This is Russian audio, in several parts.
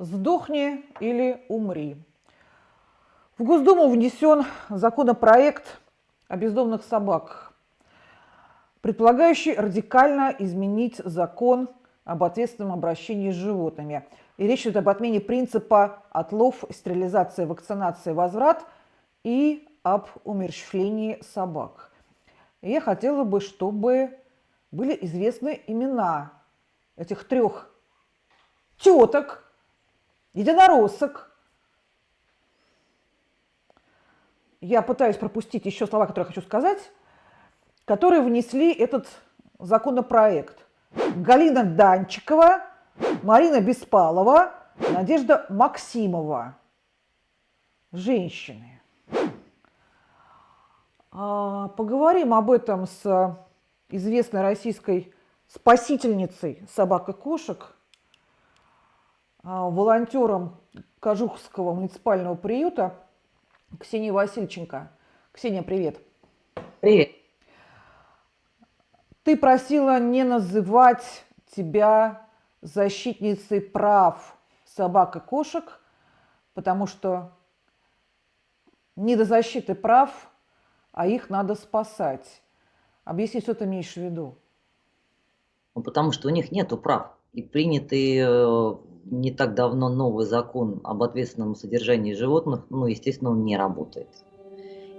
Сдохни или умри. В Госдуму внесен законопроект о бездомных собаках, предполагающий радикально изменить закон об ответственном обращении с животными. И речь идет об отмене принципа отлов, стерилизация, вакцинация, возврат и об умерщвлении собак. И я хотела бы, чтобы были известны имена этих трех теток, единороссок. Я пытаюсь пропустить еще слова, которые хочу сказать, которые внесли этот законопроект. Галина Данчикова, Марина Беспалова, Надежда Максимова. Женщины. А, поговорим об этом с известной российской спасительницей собак и кошек, волонтером Кожухского муниципального приюта Ксенией Васильченко. Ксения, привет. Привет. Ты просила не называть тебя защитницей прав собак и кошек, потому что не до защиты прав, а их надо спасать. Объясни, что ты имеешь в виду? Ну, потому что у них нет прав. И принятый э, не так давно новый закон об ответственном содержании животных, ну, естественно, он не работает.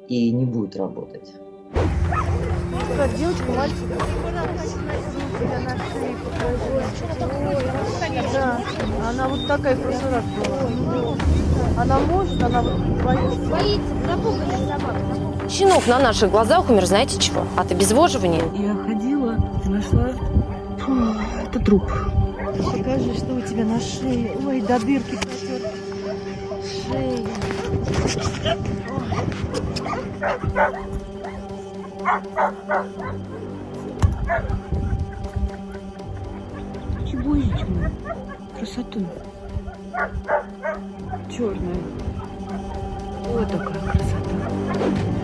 И не будет работать. Девочка, мальчик. Да, она вот такая в прошлый раз была. Она может, она вот боится. Боится, запуганная собака. Щенок на наших глазах умер, знаете чего? От обезвоживания. Я ходила, нашла... Фу, это труп. Покажи, что у тебя на шее. Ой, до дырки протер. Шея. Чебузечка моя. Красоту. Черная. Вот такая красота.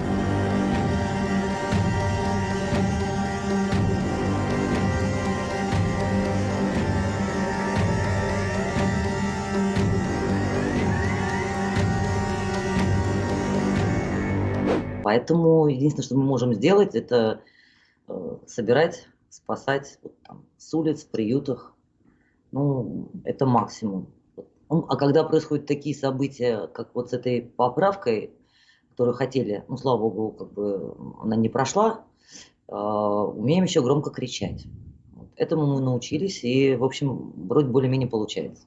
Поэтому единственное, что мы можем сделать, это э, собирать, спасать вот, там, с улиц, в приютах. Ну, это максимум. Ну, а когда происходят такие события, как вот с этой поправкой, которую хотели, ну, слава богу, как бы она не прошла, э, умеем еще громко кричать. Вот. Этому мы научились, и, в общем, вроде более-менее получается.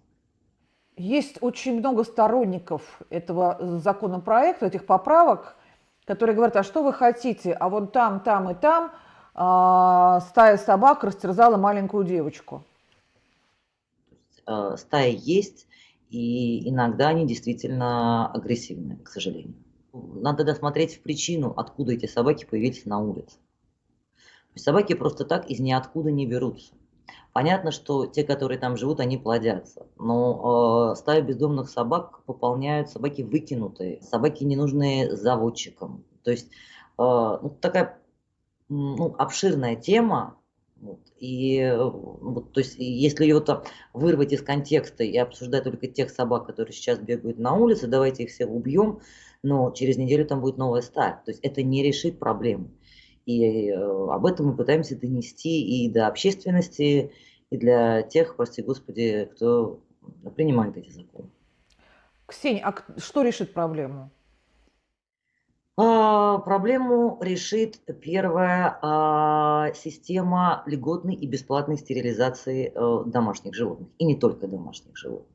Есть очень много сторонников этого законопроекта, этих поправок, которые говорят, а что вы хотите, а вон там, там и там а, стая собак растерзала маленькую девочку. Э, стая есть, и иногда они действительно агрессивны, к сожалению. Надо досмотреть в причину, откуда эти собаки появились на улице. Собаки просто так из ниоткуда не берутся. Понятно, что те, которые там живут, они плодятся. Но э, стаю бездомных собак пополняют собаки выкинутые, собаки ненужные заводчикам. То есть э, ну, такая ну, обширная тема. Вот, и вот, то есть, если ее там вырвать из контекста и обсуждать только тех собак, которые сейчас бегают на улице, давайте их всех убьем, но через неделю там будет новая стая. То есть это не решит проблему. И э, об этом мы пытаемся донести и до общественности, и для тех, прости господи, кто принимает эти законы. Ксения, а что решит проблему? А, проблему решит первая а, система льготной и бесплатной стерилизации а, домашних животных, и не только домашних животных.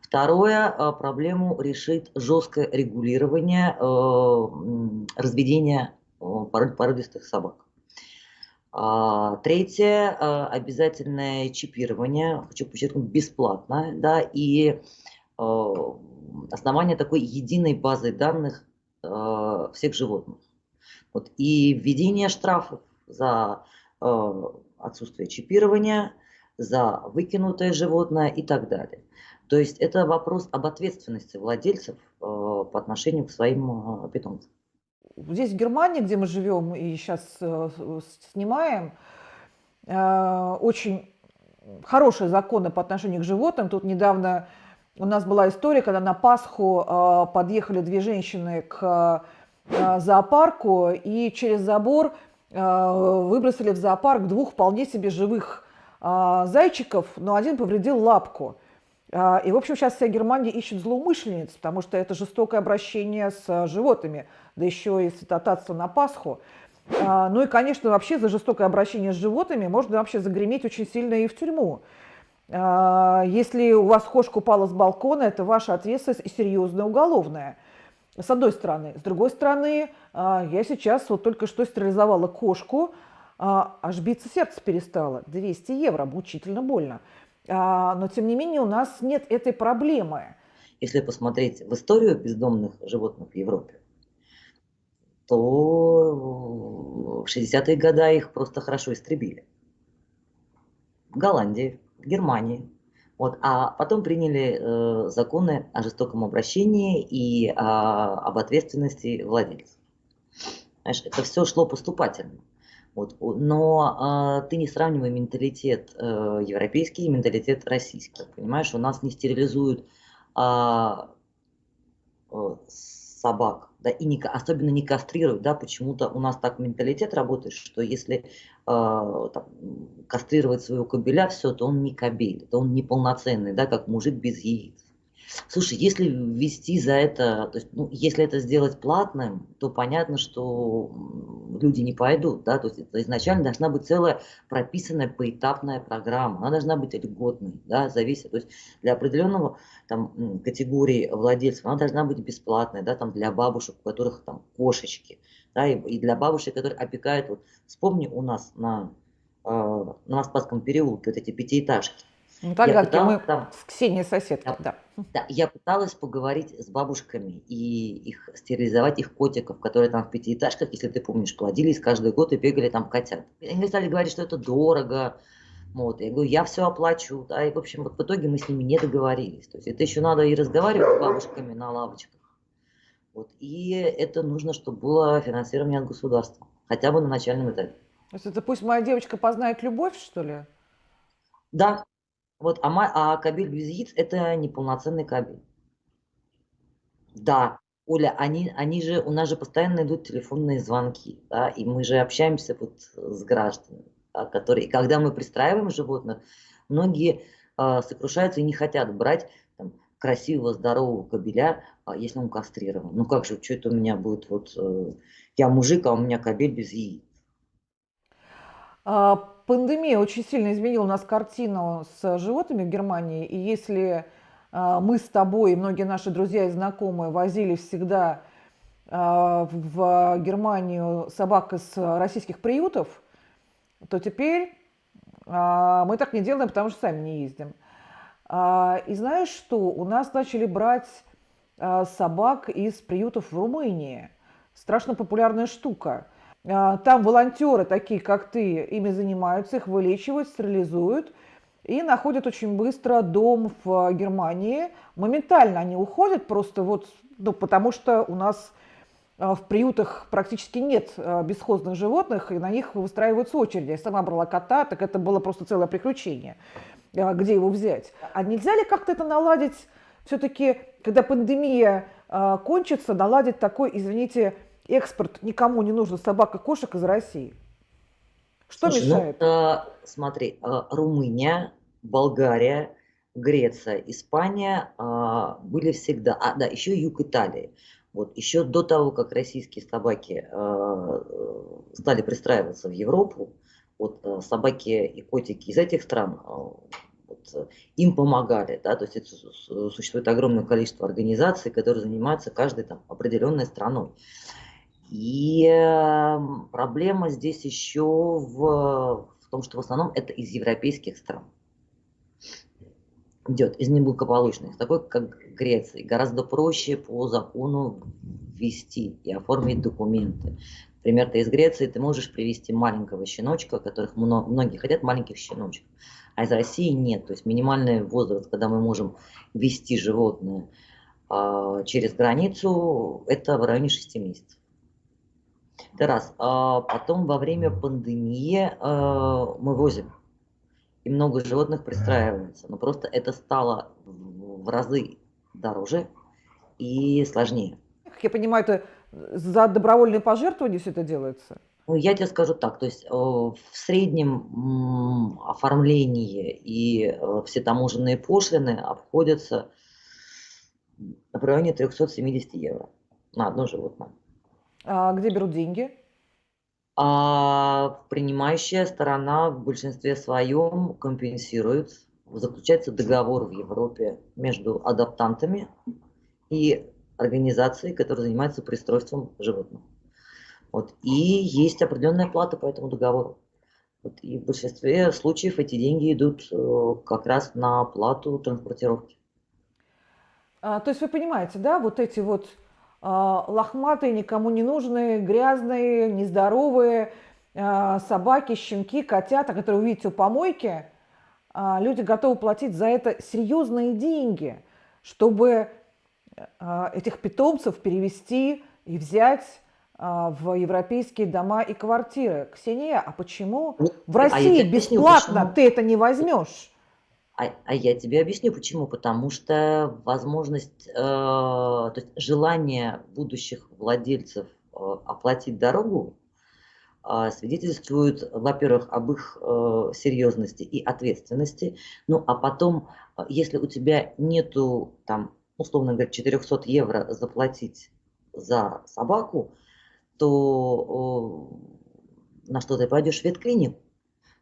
Второе, а, проблему решит жесткое регулирование а, разведения породистых собак. А, третье, а, обязательное чипирование, хочу подчеркнуть, бесплатно, да, и а, основание такой единой базы данных всех животных. Вот, и введение штрафов за отсутствие чипирования, за выкинутое животное и так далее. То есть это вопрос об ответственности владельцев по отношению к своим питомцам здесь в Германии, где мы живем и сейчас э, снимаем, э, очень хорошие законы по отношению к животным. Тут недавно У нас была история, когда на Пасху э, подъехали две женщины к зоопарку и через забор выбросили в зоопарк двух вполне себе живых зайчиков, но один повредил лапку. Э, и, в общем, сейчас вся Германия ищет злоумышленниц, потому что это жестокое обращение с животными, да еще и святотатство на Пасху. Э, ну и, конечно, вообще за жестокое обращение с животными можно вообще загреметь очень сильно и в тюрьму. А, если у вас кошка упала с балкона, это ваша ответственность и серьезная уголовная. С одной стороны. С другой стороны, а, я сейчас вот только что стерилизовала кошку, а, аж биться сердце перестало. 200 евро, мучительно больно. Но, тем не менее, у нас нет этой проблемы. Если посмотреть в историю бездомных животных в Европе, то в 60-е годы их просто хорошо истребили. В Голландии, Германии. Вот, а потом приняли э, законы о жестоком обращении и э, об ответственности владельцев. Знаешь, это все шло поступательно. Вот, но э, ты не сравнивай менталитет э, европейский и менталитет российский. Понимаешь, у нас не стерилизуют э, э, собак, да, и не, особенно не кастрируют, да, почему-то у нас так менталитет работает, что если э, там, кастрировать своего кобеля, все, то он не кобель, то он неполноценный, да, как мужик без яиц. Слушай, если ввести за это, то есть, ну, если это сделать платным, то понятно, что люди не пойдут, да, то есть это изначально должна быть целая прописанная поэтапная программа, она должна быть льготной, да, зависит, то есть для определенного там категории владельцев она должна быть бесплатной, да, там для бабушек, у которых там кошечки, да, и, и для бабушек, которые опекают, вот вспомни у нас на, э, на Москвском переулке вот эти пятиэтажки, ну, тогда мы там, с Ксенией соседкой, да, да. Да, я пыталась поговорить с бабушками и их стерилизовать их котиков, которые там в пятиэтажках, если ты помнишь, плодились каждый год и бегали там котят. Они стали говорить, что это дорого, вот, я говорю, я все оплачу, да, и, в общем, вот в итоге мы с ними не договорились. То есть это еще надо и разговаривать с бабушками на лавочках. Вот, и это нужно, чтобы было финансирование от государства, хотя бы на начальном этапе. То есть это пусть моя девочка познает любовь, что ли? Да, вот, а, а кабель без яиц – это неполноценный кабель. Да, Оля, они, они же, у нас же постоянно идут телефонные звонки, да, и мы же общаемся вот с гражданами, да, которые, когда мы пристраиваем животных, многие э, сокрушаются и не хотят брать там, красивого, здорового кабеля, э, если он кастрирован. Ну как же, что это у меня будет, вот, э, я мужик, а у меня кабель без яиц. А, пандемия очень сильно изменила у нас картину с животными в Германии. И если а, мы с тобой и многие наши друзья и знакомые возили всегда а, в Германию собак из российских приютов, то теперь а, мы так не делаем, потому что сами не ездим. И знаешь что? У нас начали брать собак из приютов в Румынии. Страшно популярная штука. А, там волонтеры, такие как ты, ими занимаются, их вылечивают, стерилизуют и находят очень быстро дом в Германии. Моментально они уходят просто вот, ну, потому что у нас а, в приютах практически нет а, бесхозных животных, и на них выстраиваются очереди. Я сама брала кота, так это было просто целое приключение, где его взять. А нельзя ли как-то это наладить все-таки, когда пандемия кончится, наладить такой, извините, экспорт никому не нужен собак и кошек из России? Что Слушай, ну, мешает? Ну, а, смотри, а, Румыния, Болгария, Греция, Испания а, были всегда, а да, еще юг Италии. Вот еще до того, как российские собаки а, стали пристраиваться в Европу, вот а, собаки и котики из этих стран а, вот, им помогали, да, то есть это, существует огромное количество организаций, которые занимаются каждой там определенной страной. И эм, проблема здесь еще в, в том, что в основном это из европейских стран идет, из неблагополучных, такой как Греция. Гораздо проще по закону ввести и оформить документы. Например, ты из Греции, ты можешь привести маленького щеночка, которых много, многие хотят маленьких щеночков, а из России нет. То есть минимальный возраст, когда мы можем ввести животное э, через границу, это в районе 6 месяцев. Это раз. А потом во время пандемии а, мы возим. И много животных пристраивается. Но просто это стало в разы дороже и сложнее. Как я понимаю, это за добровольные пожертвования все это делается? Ну, я тебе скажу так, то есть э, в среднем оформление и э, все таможенные пошлины обходятся в районе 370 евро на одно животное. А где берут деньги? А принимающая сторона в большинстве своем компенсирует. Заключается договор в Европе между адаптантами и организацией, которая занимается пристройством животных. Вот. И есть определенная плата по этому договору. Вот. И в большинстве случаев эти деньги идут э, как раз на плату транспортировки. А, то есть вы понимаете, да, вот эти вот лохматые, никому не нужные, грязные, нездоровые а, собаки, щенки, котята, которые вы видите у помойки, а, люди готовы платить за это серьезные деньги, чтобы а, этих питомцев перевести и взять а, в европейские дома и квартиры. Ксения, а почему Ну, в а России объясню, бесплатно почему. ты это не возьмешь? А, а я тебе объясню почему. Потому что возможность, э, то есть желание будущих владельцев э, оплатить дорогу э, свидетельствует, во-первых, об их э, серьезности и ответственности. Ну, а потом, э, если у тебя нету, там, условно говоря, 400 евро заплатить за собаку, то э, на что ты пойдешь в ветклинику?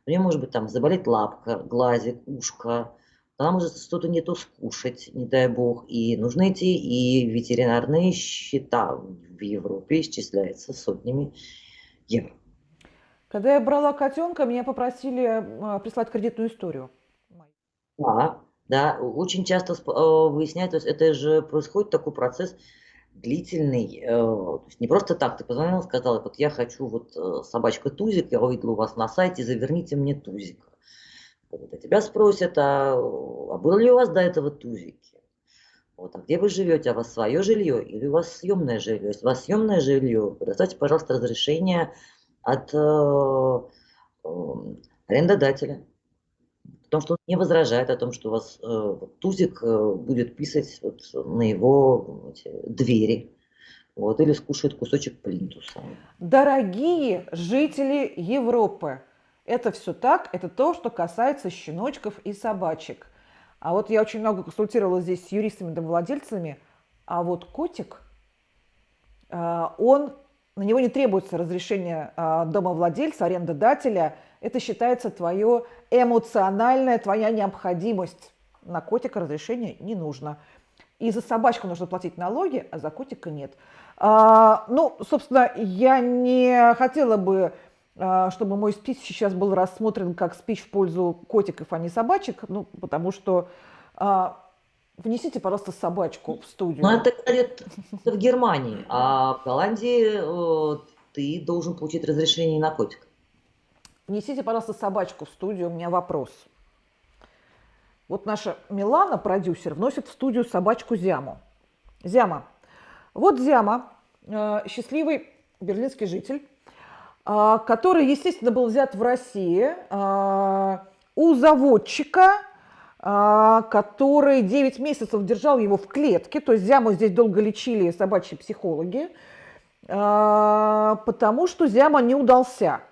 У нее может быть там заболеть лапка, глазик, ушко, она может что-то не то скушать, не дай бог. И нужны эти и ветеринарные счета в Европе исчисляются сотнями евро. Когда я брала котенка, меня попросили а, прислать кредитную историю. Да, да, очень часто э, выясняют, то есть это же происходит такой процесс длительный, э, то есть не просто так, ты позвонил, сказал, вот я хочу вот э, собачка Тузик, я увидел у вас на сайте, заверните мне Тузика. Вот, а тебя спросят, а, а был ли у вас до этого Тузики? Вот, а где вы живете? А у вас свое жилье или у вас съемное жилье? Если у вас съемное жилье, предоставьте, пожалуйста, разрешение от э, э, арендодателя. Том, что он не возражает о том, что у вас э, Тузик э, будет писать вот на его эти двери. Вот, или скушает кусочек плинтуса. Дорогие жители Европы, это все так, это то, что касается щеночков и собачек. А вот я очень много консультировалась здесь с юристами, домовладельцами, а вот котик, а, он, на него не требуется разрешение а, домовладельца, арендодателя, это считается твое эмоциональная, твоя необходимость. На котика разрешения не нужно. И за собачку нужно платить налоги, а за котика нет. А, ну, собственно, я не хотела бы, а, чтобы мой спич сейчас был рассмотрен как спич в пользу котиков, а не собачек, ну, потому что а, внесите, пожалуйста, собачку в студию. Но это, говорит, в Германии, а в Голландии э, ты должен получить разрешение на котика. Внесите, пожалуйста, собачку в студию, у меня вопрос. Вот наша Милана, продюсер, вносит в студию собачку Зяму. Зяма. Вот Зяма, э, счастливый берлинский житель, э, который, естественно, был взят в России э, у заводчика, который 9 месяцев держал его в клетке. То есть Зяму здесь долго лечили собачьи психологи, потому что Зяма не удался.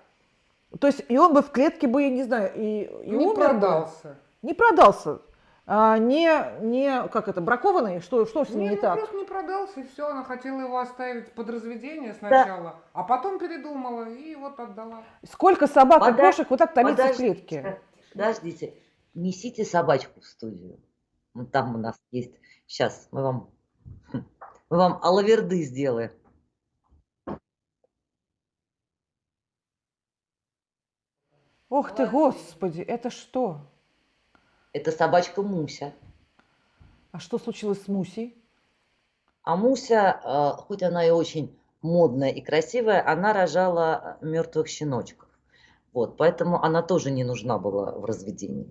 То есть и он бы в клетке бы, не знаю, и, и Не умер бы. продался. Не продался. А, не, не, как это, бракованный? Что, что с ним не, Не, ну так? просто не продался, и все. Она хотела его оставить под разведение сначала, а потом передумала и вот отдала. Сколько собак и Пода- кошек вот так томится в Подождите, клетке? Подождите, несите собачку в студию. Ну, там у нас есть. Сейчас мы вам, мы вам алаверды сделаем. Ох ты, господи, это что? Это собачка Муся. А что случилось с Мусей? А Муся, э, хоть она и очень модная и красивая, она рожала мертвых щеночков. Вот, поэтому она тоже не нужна была в разведении.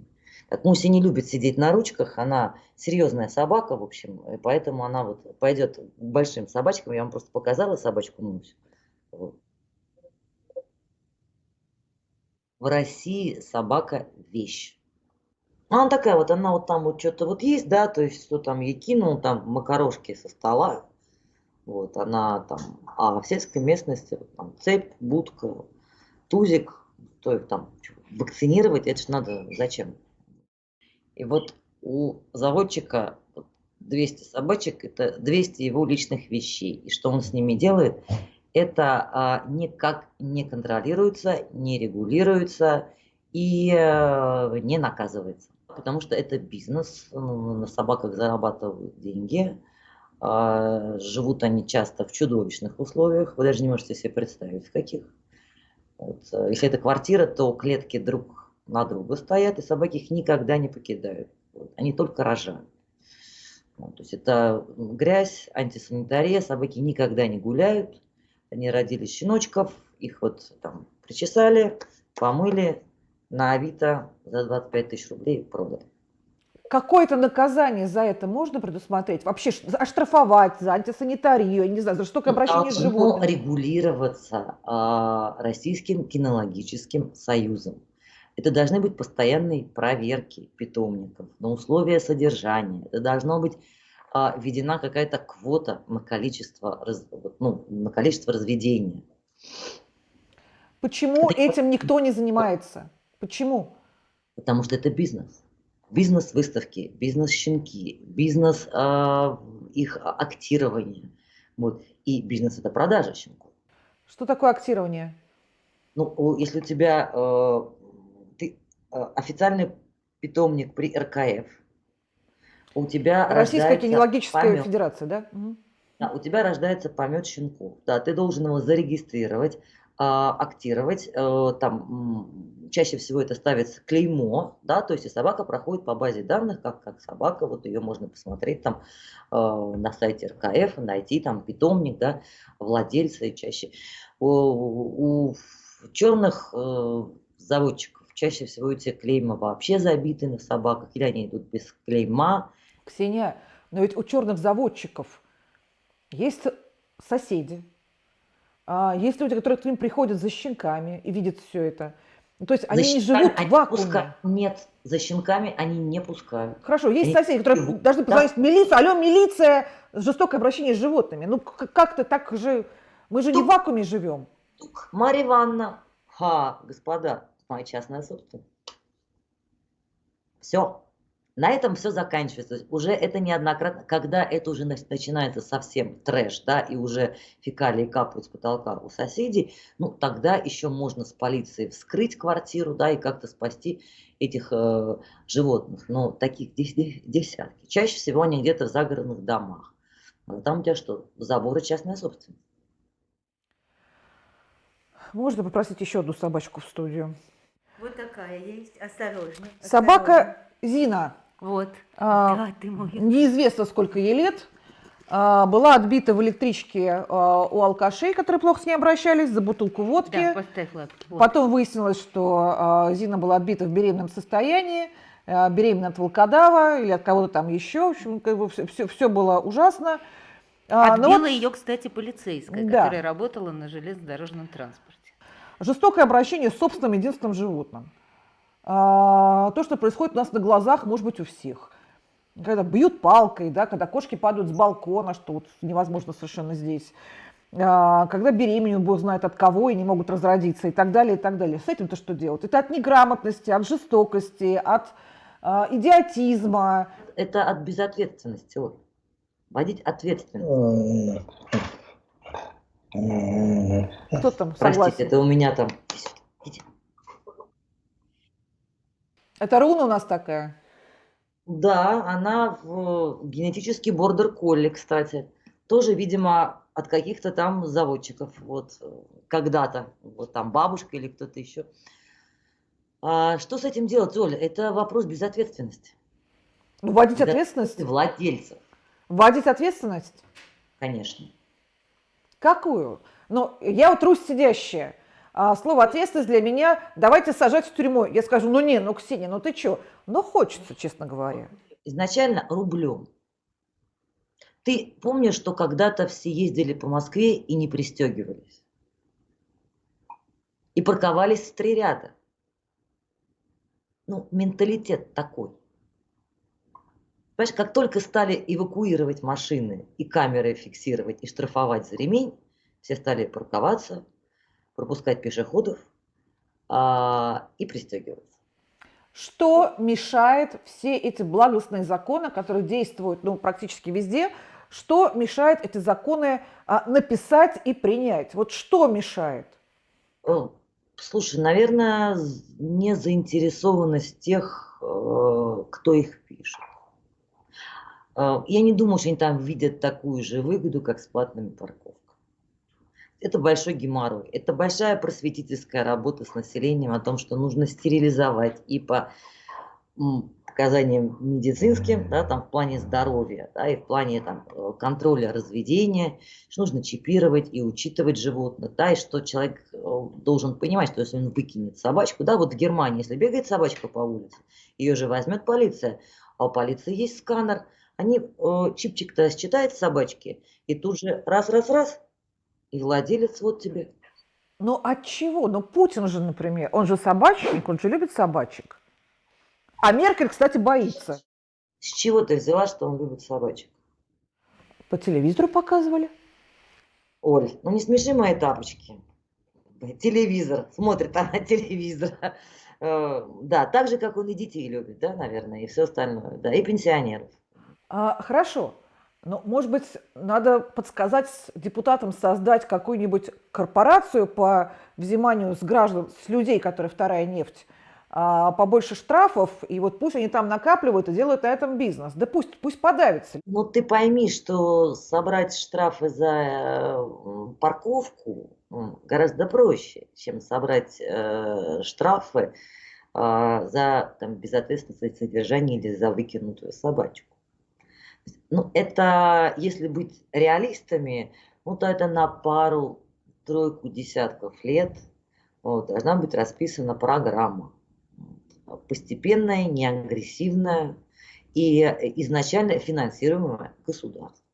Так, Муся не любит сидеть на ручках, она серьезная собака, в общем, и поэтому она вот пойдет к большим собачкам. Я вам просто показала собачку Мусю. Вот. В России собака вещь. Она такая вот, она вот там вот что-то вот есть, да, то есть что там ей кинул, там макарошки со стола, вот, она там, а в сельской местности вот, там цепь, будка, тузик, то их там вакцинировать, это ж надо зачем? И вот у заводчика вот 200 собачек, это 200 его личных вещей. И что он с ними делает, это а, никак не контролируется, не регулируется и а, не наказывается. Потому что это бизнес, ну, на собаках зарабатывают деньги, а, живут они часто в чудовищных условиях, вы даже не можете себе представить, в каких. Вот, э, если это квартира, то клетки друг на друга стоят, и собаки их никогда не покидают. Вот, они только рожают. Вот, то есть это грязь, антисанитария, собаки никогда не гуляют, они родили щеночков, их вот там причесали, помыли, на Авито за 25 тысяч рублей продали. Какое-то наказание за это можно предусмотреть? Вообще оштрафовать за антисанитарию, не знаю, за жестокое обращение с Должно животными? регулироваться а, Российским кинологическим союзом. Это должны быть постоянные проверки питомников на условия содержания. Это должно быть а, введена какая-то квота на количество, раз- ну, на количество разведения. Почему Это- этим никто не занимается? Почему? Потому что это бизнес. Бизнес выставки, бизнес щенки, бизнес а, их актирования. Вот. И бизнес это продажа щенков. Что такое актирование? Ну, если у тебя э, ты э, официальный питомник при РКФ, у тебя Российская кинологическая помет, федерация, да? Да, у тебя рождается помет щенков, да, ты должен его зарегистрировать, а, актировать, э, там чаще всего это ставится клеймо, да, то есть и собака проходит по базе данных, как, как собака, вот ее можно посмотреть там э, на сайте РКФ, найти там питомник, да, владельца и чаще. У, у черных э, заводчиков чаще всего эти клейма вообще забиты на собаках, или они идут без клейма, Ксения, но ведь у черных заводчиков есть соседи, а, есть люди, которые к ним приходят за щенками и видят все это. То есть они не живут в они вакууме. пуска- Нет, за щенками они не пускают. Хорошо, есть Они соседи, которые живут, должны да. позвонить в милицию. Алло, милиция, жестокое обращение с животными. Ну, как-то так же... Мы же не в Тук. вакууме живем. Тук. Марья Ивановна, ха, господа, моя частная собственность. Все. На этом все заканчивается. Уже это неоднократно, когда это уже нач- начинается совсем трэш, да, и уже фекалии капают с потолка у соседей, ну, тогда еще можно с полицией вскрыть квартиру, да, и как-то спасти этих э, животных. Но таких дес- дес- десятки. Чаще всего они где-то в загородных домах. А там у тебя что? Заборы частная собственность. Можно попросить еще одну собачку в студию? Вот такая есть. Осторожно. Собака Зина. Вот. а, Да, ты мой. неизвестно, сколько ей лет. а, Была отбита в электричке а, у алкашей, которые плохо с ней обращались, за бутылку водки. Да, поставь лапки. Вот. Потом выяснилось, что а, Зина была отбита в беременном состоянии, а, беременна от волкодава или от кого-то там еще. В общем, как бы все, все, было ужасно. А, но Отбила вот ее, кстати, полицейская, Да. которая работала на железнодорожном транспорте. Жестокое обращение с собственным единственным животным. А, То, что происходит у нас на глазах, может быть, у всех. Когда бьют палкой, да, когда кошки падают с балкона, что вот невозможно совершенно здесь. А, Когда беременеют, бог знает от кого, и не могут разродиться, и так далее, и так далее. С этим-то что делать? Это от неграмотности, от жестокости, от а, идиотизма. Это от безответственности. Оль. Водить ответственность. Кто там Простите, согласен? это у меня там... Это руна у нас такая. Да, она в генетический бордер колли, кстати. Тоже, видимо, от каких-то там заводчиков. Вот когда-то. Вот там бабушка или кто-то еще. А что с этим делать, Оля? Это вопрос безответственности. Ну, вводить ответственность? Владельцев, Вводить ответственность? конечно. Какую? Ну, я вот Русь сидящая. А слово ответственность для меня давайте сажать в тюрьму. Я скажу, ну не, ну Ксения, ну ты что? Ну хочется, честно говоря. Изначально рублем. Ты помнишь, что когда-то все ездили по Москве и не пристегивались? И парковались в три ряда. Ну, менталитет такой. Понимаешь, как только стали эвакуировать машины и камеры фиксировать и штрафовать за ремень, все стали парковаться, пропускать пешеходов а, и пристегиваться. Что мешает все эти благостные законы, которые действуют ну, практически везде, что мешает эти законы а, написать и принять? Вот что мешает? Слушай, наверное, не заинтересованность тех, э, кто их пишет. Э, Я не думаю, что они там видят такую же выгоду, как с платными парковками. Это большой геморрой. Это большая просветительская работа с населением о том, что нужно стерилизовать и по показаниям медицинским, да, там в плане здоровья, да, и в плане там, э, контроля разведения, что нужно чипировать и учитывать животных, да, и что человек э, должен понимать, что если он выкинет собачку, да, вот в Германии, если бегает собачка по улице, ее же возьмет полиция, а у полиции есть сканер, они э, чипчик-то считает собачки, и тут же раз-раз-раз, и владелец вот тебе. Ну от чего? Ну Путин же, например, он же собачник, он же любит собачек. А Меркель, кстати, боится. С чего ты взяла, что он любит собачек? По телевизору показывали. Оль, ну не смеши мои тапочки. Телевизор, смотрит она телевизор. Э, Да, так же, как он и детей любит, да, наверное, и все остальное, да, и пенсионеров. А, хорошо. Ну, может быть, надо подсказать депутатам создать какую-нибудь корпорацию по взиманию с граждан, с людей, которые вторая нефть, а, побольше штрафов, и вот пусть они там накапливают и делают на этом бизнес. Да пусть, пусть подавится. Ну, ты пойми, что собрать штрафы за э, парковку м, гораздо проще, чем собрать э, штрафы а, за там, безответственное содержание или за выкинутую собачку. Ну, это, если быть реалистами, ну, то это на пару, тройку десятков лет вот, должна быть расписана программа. Постепенная, неагрессивная и изначально финансируемая государством.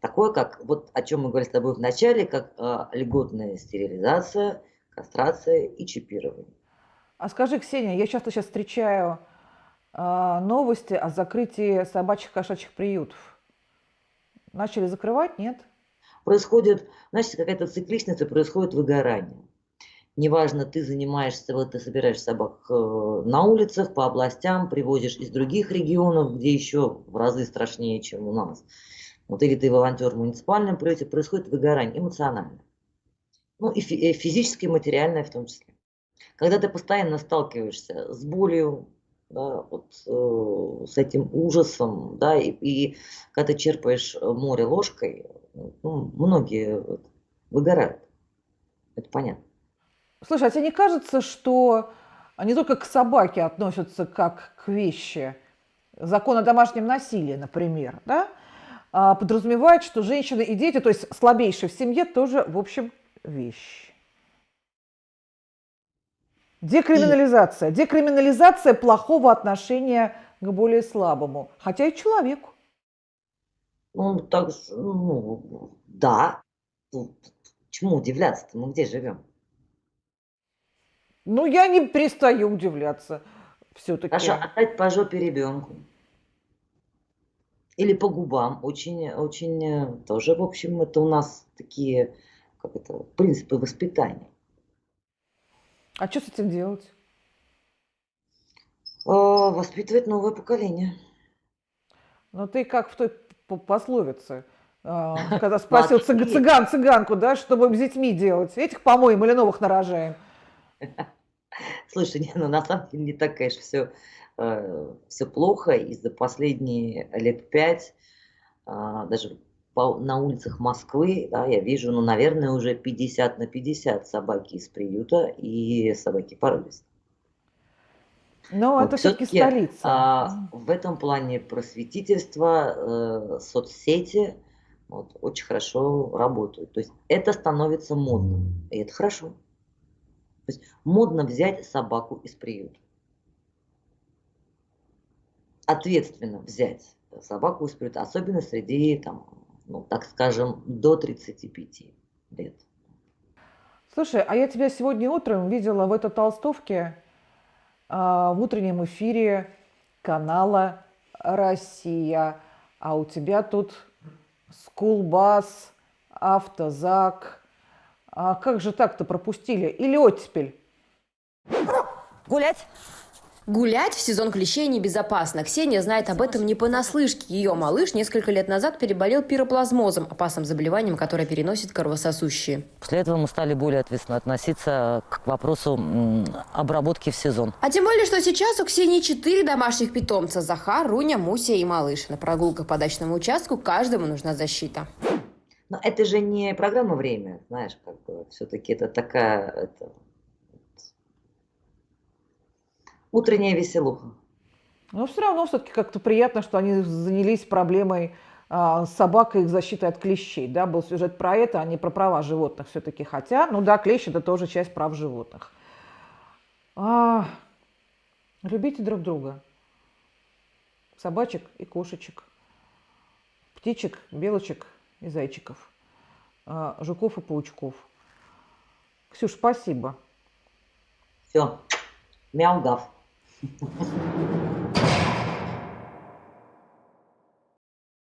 Такое, как вот о чем мы говорили с тобой в начале, как э, льготная стерилизация, кастрация и чипирование. А скажи, Ксения, я часто сейчас встречаю новости о закрытии собачьих кошачьих приютов. Начали закрывать, нет? Происходит, значит, какая-то цикличность, и происходит выгорание. Неважно, ты занимаешься, вот ты собираешь собак э, на улицах, по областям, привозишь из других регионов, где еще в разы страшнее, чем у нас. Вот или ты волонтер в муниципальном приюте, происходит выгорание эмоциональное. Ну и и физическое, и материальное в том числе. Когда ты постоянно сталкиваешься с болью, да, вот, э, с этим ужасом, да, и, и когда черпаешь э, море ложкой, ну, многие вот выгорают. Это понятно. Слушай, а тебе не кажется, что не только к собаке относятся как к вещи? Закон о домашнем насилии, например, да? а, подразумевает, что женщины и дети, то есть слабейшие в семье, тоже, в общем, вещи. Декриминализация. Декриминализация плохого отношения к более слабому, хотя и человеку. Ну, так, ну, да. Ну, Чему удивляться-то? Мы где живем? Ну, я не перестаю удивляться все-таки. Хорошо, отдать по жопе ребенку. Или по губам. Очень, очень э, тоже, в общем, это у нас такие, как это, принципы воспитания. А что с этим делать? Э, Воспитывать новое поколение. Ну, ты как в той пословице, а, когда спросил цыган цыганку, да, что будем с детьми делать? Этих помоем или новых нарожаем? Слушай, не, ну на самом деле не так, конечно, все, все плохо. И за последние лет пять, а, даже по- на улицах Москвы, да, я вижу, ну, наверное, уже 50 на 50 собаки из приюта и собаки породистые. Но Вот это все-таки столица. а, в этом плане просветительство, э, соцсети вот, очень хорошо работают. То есть это становится модным, и это хорошо. То есть модно взять собаку из приюта. Ответственно взять собаку из приюта, особенно среди, там, ну, так скажем, до 35 лет. Слушай, а я тебя сегодня утром видела в этой толстовке а, в утреннем эфире канала Россия, а у тебя тут скулбас, автозак. А как же так-то пропустили? Или оттепель? Гулять? Гулять в сезон клещей небезопасно. Ксения знает об этом не понаслышке. Ее малыш несколько лет назад переболел пироплазмозом, опасным заболеванием, которое переносит кровососущие. После этого мы стали более ответственно относиться к вопросу обработки в сезон. А тем более, что сейчас у Ксении четыре домашних питомца. Захар, Руня, Муся и малыш. На прогулках по дачному участку каждому нужна защита. Но это же не программа «Время», знаешь, как бы все-таки это такая это, вот, утренняя веселуха. Но все равно все-таки как-то приятно, что они занялись проблемой а, собак и их защиты от клещей. Да? Был сюжет про это, а не про права животных все-таки. Хотя, ну да, клещ это тоже часть прав животных. А, любите друг друга. Собачек и кошечек. Птичек, белочек и зайчиков. а, жуков и паучков. Ксюш, спасибо. Все, мяу-гав. Gracias.